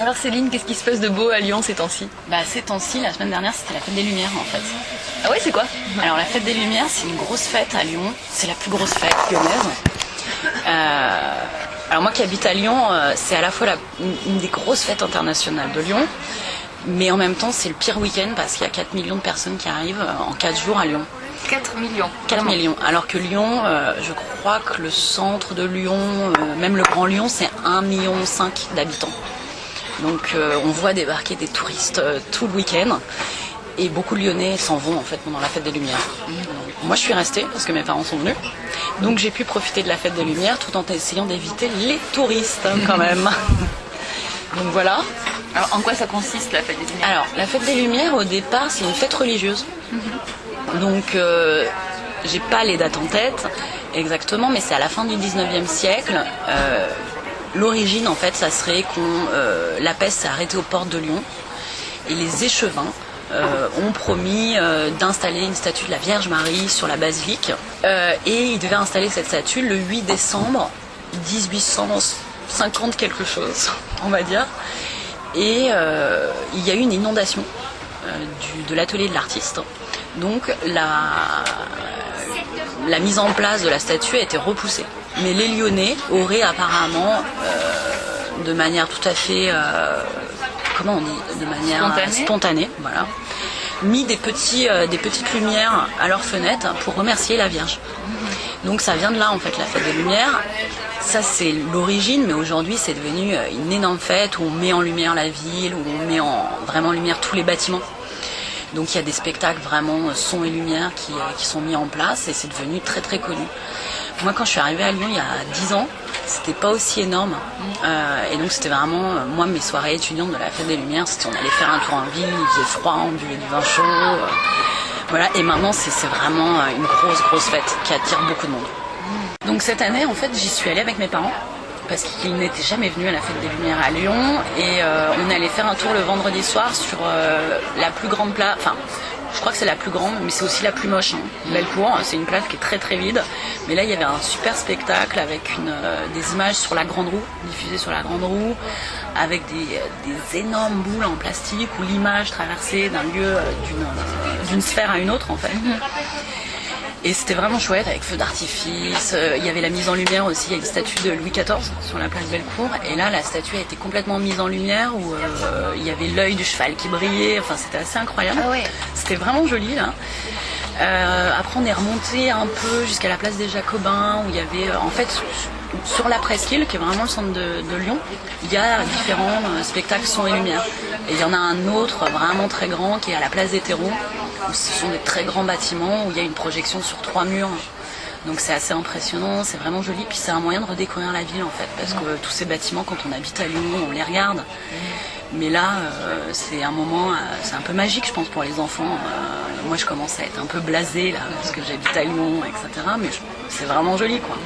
Alors Céline, qu'est-ce qui se passe de beau à Lyon ces temps-ci? Bah ces temps-ci, la semaine dernière c'était la fête des Lumières en fait. Ah ouais c'est quoi? Alors la fête des Lumières c'est une grosse fête à Lyon, c'est la plus grosse fête lyonnaise. Euh, alors moi qui habite à Lyon, euh, c'est à la fois la, une des grosses fêtes internationales de Lyon, mais en même temps c'est le pire week-end parce qu'il y a 4 millions de personnes qui arrivent euh, en 4 jours à Lyon. 4 millions. 4 millions. Alors que Lyon, je crois que le centre de Lyon, même le Grand Lyon, c'est 1,5 million d'habitants. Donc on voit débarquer des touristes tout le week-end. Et beaucoup de Lyonnais s'en vont en fait pendant la fête des Lumières. Moi je suis restée parce que mes parents sont venus. Donc j'ai pu profiter de la fête des Lumières tout en essayant d'éviter les touristes hein, quand même. Donc voilà. Alors en quoi ça consiste la fête des Lumières? Alors la fête des Lumières au départ c'est une fête religieuse. Donc euh, j'ai pas les dates en tête exactement, mais c'est à la fin du 19e siècle. Euh, l'origine en fait ça serait qu'on euh, la peste s'est arrêtée aux portes de Lyon et les échevins euh, ont promis euh, d'installer une statue de la Vierge Marie sur la basilique. Et ils devaient installer cette statue le 8 décembre 1850 quelque chose, on va dire. Et il y a eu une inondation de l'atelier de l'artiste. Donc la, la mise en place de la statue a été repoussée. Mais les Lyonnais auraient apparemment, de manière tout à fait comment on dit, de manière spontanée, voilà, mis des, petits, euh, des petites lumières à leurs fenêtres pour remercier la Vierge. Donc ça vient de là en fait la fête des lumières. Ça c'est l'origine, mais aujourd'hui c'est devenu euh, une énorme fête où on met en lumière la ville, où on met en, vraiment en lumière tous les bâtiments. Donc il y a des spectacles vraiment euh, son et lumière qui, qui sont mis en place et c'est devenu très très connu. Moi quand je suis arrivée à Lyon il y a 10 ans, c'était pas aussi énorme. Euh, et donc c'était vraiment, euh, moi mes soirées étudiantes de la fête des Lumières, c'était on allait faire un tour en ville, il faisait froid, on buvait du vin chaud. Euh, voilà, et maintenant c'est vraiment une grosse grosse fête qui attire beaucoup de monde. Donc cette année en fait j'y suis allée avec mes parents parce qu'ils n'étaient jamais venus à la fête des Lumières à Lyon et on allait faire un tour le vendredi soir sur la plus grande place, je crois que c'est la plus grande, mais c'est aussi la plus moche. Hein. Bellecour, c'est une place qui est très très vide. Mais là, il y avait un super spectacle avec euh, des images sur la grande roue, diffusées sur la grande roue, avec des, des énormes boules en plastique où l'image traversait d'un lieu, euh, d'une sphère à une autre en fait. Et c'était vraiment chouette avec feu d'artifice. Euh, il y avait la mise en lumière aussi. Il y a une statue de Louis XIV sur la place Bellecour. Et là, la statue a été complètement mise en lumière où euh, il y avait l'œil du cheval qui brillait. Enfin, c'était assez incroyable. Ah c'était vraiment joli là. Euh, après, on est remonté un peu jusqu'à la place des Jacobins où il y avait, en fait, sur la presqu'île, qui est vraiment le centre de, Lyon, il y a différents spectacles son et lumière. Et il y en a un autre vraiment très grand qui est à la place des terreaux ce sont des très grands bâtiments où il y a une projection sur trois murs. Donc c'est assez impressionnant, c'est vraiment joli, puis c'est un moyen de redécouvrir la ville en fait, parce que tous ces bâtiments, quand on habite à Lyon, on les regarde. Mais là, euh, c'est un moment, euh, c'est un peu magique, je pense, pour les enfants. Euh, moi, je commence à être un peu blasée là, parce que j'habite à Lyon, etc. Mais c'est vraiment joli, quoi.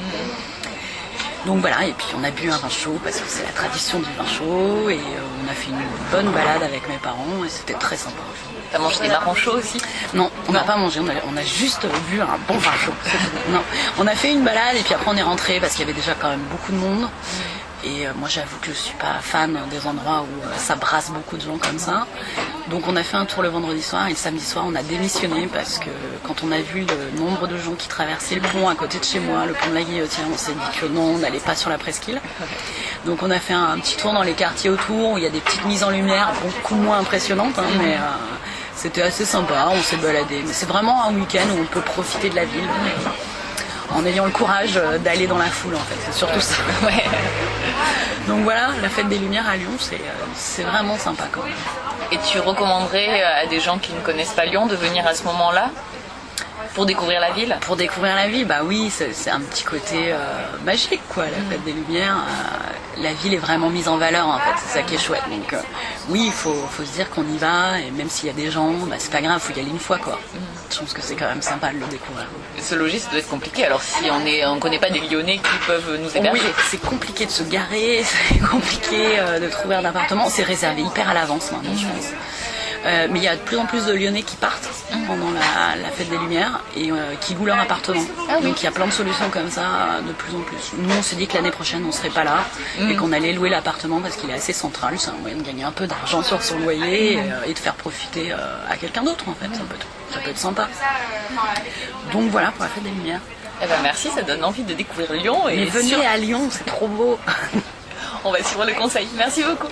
Donc voilà, et puis on a bu un vin chaud parce que c'est la tradition du vin chaud, et on a fait une bonne balade avec mes parents, et c'était très sympa. T'as mangé des marrons chauds aussi? Non, on n'a pas mangé, on a, juste vu un bon vin chaud. non, on a fait une balade et puis après on est rentré parce qu'il y avait déjà quand même beaucoup de monde. Et euh, moi j'avoue que je suis pas fan des endroits où euh, ça brasse beaucoup de gens comme ça. Donc on a fait un tour le vendredi soir et le samedi soir on a démissionné parce que quand on a vu le nombre de gens qui traversaient le pont à côté de chez moi, le pont de la Guillotière, on s'est dit que non, on n'allait pas sur la presqu'île. Donc on a fait un, petit tour dans les quartiers autour où il y a des petites mises en lumière beaucoup moins impressionnantes, hein, mais euh, c'était assez sympa, on s'est baladé. Mais c'est vraiment un week-end où on peut profiter de la ville en ayant le courage d'aller dans la foule en fait, c'est surtout ça. Donc voilà, la fête des Lumières à Lyon, euh, c'est vraiment sympa quand. Et tu recommanderais à des gens qui ne connaissent pas Lyon de venir à ce moment-là? Pour découvrir la ville Pour découvrir la ville, bah oui, c'est un petit côté euh, magique, quoi, la fête des Lumières. Euh, la ville est vraiment mise en valeur, en fait, c'est ça qui est chouette. Donc euh, oui, il faut, faut, se dire qu'on y va, et même s'il y a des gens, bah, c'est pas grave, il faut y aller une fois, quoi. Je pense que c'est quand même sympa de le découvrir. Ce logis, ça doit être compliqué, alors si on ne on connaît pas des Lyonnais qui peuvent nous héberger Oui, c'est compliqué de se garer, c'est compliqué de trouver un appartement, c'est réservé hyper à l'avance maintenant, je pense. Euh, mais il y a de plus en plus de Lyonnais qui partent pendant la, fête des Lumières et euh, qui louent leur appartement. Ah Donc il y a plein de solutions comme ça de plus en plus. Nous on s'est dit que l'année prochaine on serait pas là et qu'on allait louer l'appartement parce qu'il est assez central. C'est un moyen de gagner un peu d'argent sur son loyer et, de faire profiter à quelqu'un d'autre en fait. Ça peut, ça peut être sympa. Donc voilà pour la fête des Lumières. Eh ben merci, ça donne envie de découvrir Lyon. Et Mais venez à Lyon, c'est trop beau. On va suivre le conseil. Merci beaucoup.